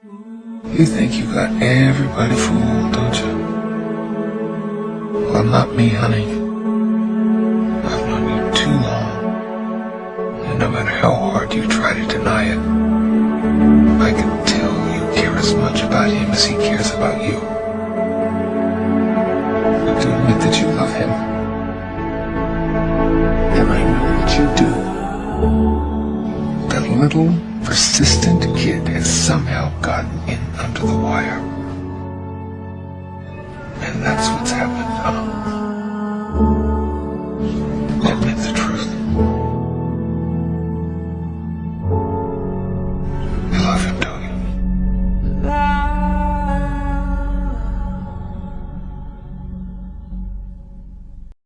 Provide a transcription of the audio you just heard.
You think you got everybody fooled, don't you? Well, not me, honey. I've known you too long. And no matter how hard you try to deny it, I can tell you care as much about him as he cares about you. You do admit that you love him. And I know that you do. That little persistent kid somehow gotten in under the wire. And that's what's happened?